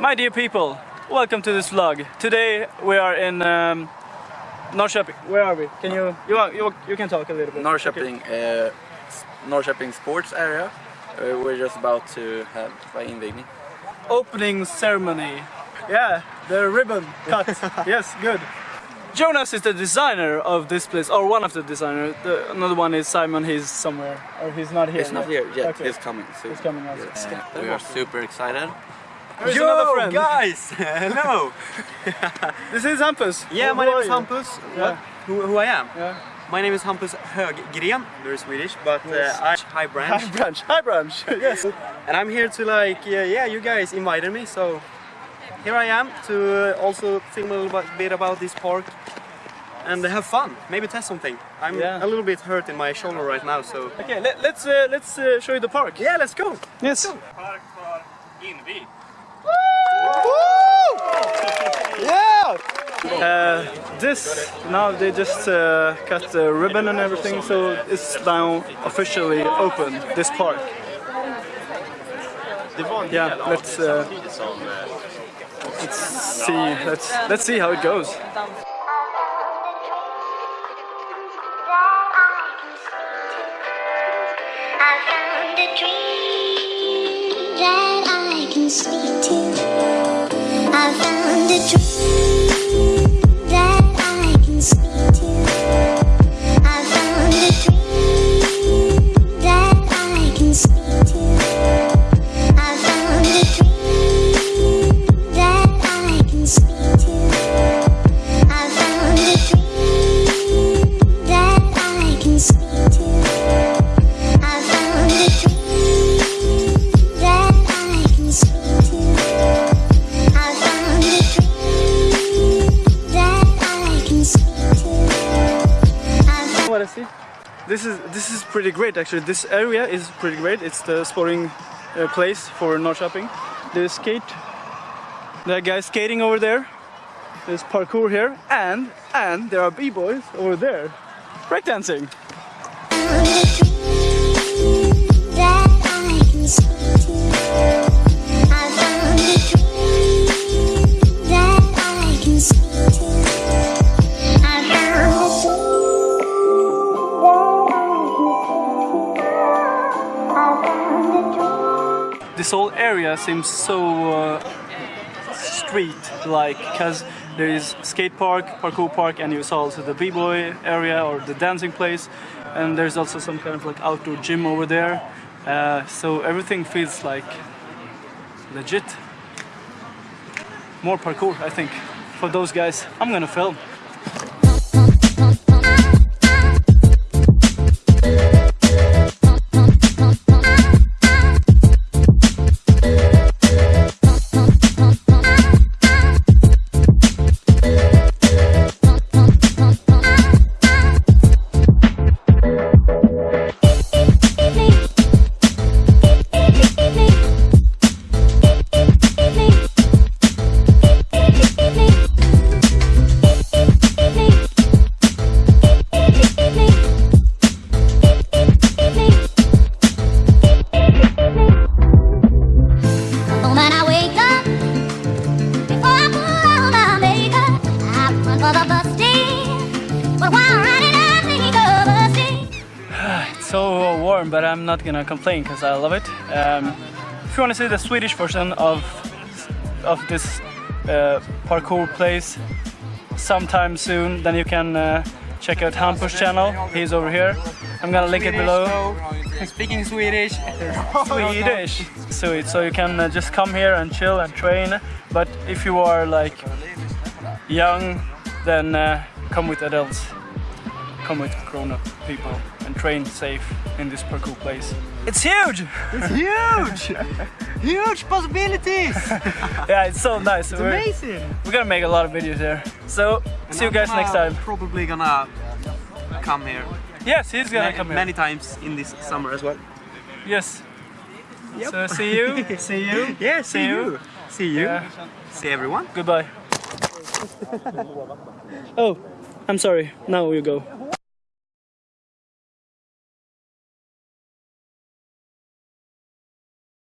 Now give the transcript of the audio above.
My dear people, welcome to this vlog. Today we are in um, Norrköping. Where are we? Can you you you, you can talk a little bit. Norrköping, uh, Norrköping sports area. Uh, we're just about to have by invigning. Opening ceremony. Yeah, the ribbon cut. yes, good. Jonas is the designer of this place, or one of the designers. The, another one is Simon. He's somewhere, or he's not here. He's not here yet. Okay. He's coming soon. He's coming out. Yes. Uh, we are super excited. There's another friend. guys! Hello! This is Hampus. Yeah, Who- my who name is? Hampus. Yeah. What? Who, who I am? Yeah. My name is Hampus Höggren, very Swedish, but Yes. uh, I high branch. Hi branch. Hi branch. yes. and I'm here to like, yeah, yeah, you guys invited me, so here I am to uh, also film a little bit- bit about this park and have fun, maybe test something. I'm Yeah. a little bit hurt in my shoulder right now, so Okay, let, let's uh, let's uh, show you the park. yeah, let's go! Yes. Yeah! Uh, this now they just uh, cut the ribbon and everything, so it's now officially open. This park. Yeah, let's uh, let's see. Let's let's see how it goes. I found a This is pretty great actually. This area is pretty great. It's the sporting uh, place for Norrköping. There's skate. There are guys skating over there. There's parkour here, and and there are b-boys over there, breakdancing. This whole area seems so uh, street-like because there is skate park, parkour park, and you saw also the b-boy area or the dancing place, and there's also some kind of like outdoor gym over there. Uh, so everything feels like legit. More parkour, I think, for those guys. I'm gonna film. So warm, but I'm not gonna complain because I love it. Um, if you want to see the Swedish version of of this uh, parkour place sometime soon, then you can uh, check out Hampus channel. He's over here. I'm gonna link it below. Speaking Swedish. Swedish. So so you can uh, just come here and chill and train. But if you are like young, then uh, come with adults. Come with grown-up people and train safe in this parkour place. It's huge. It's huge! huge possibilities! Yeah, it's so nice. It's we're, amazing! we're gonna make a lot of videos here. So see you guys next time. Probably gonna come here Yes, he's gonna ma- come here. many times in this summer as well. Yes. So see you. see you. Yeah, See you. See you. Yeah. See everyone. Goodbye. oh, I'm sorry. Now you go.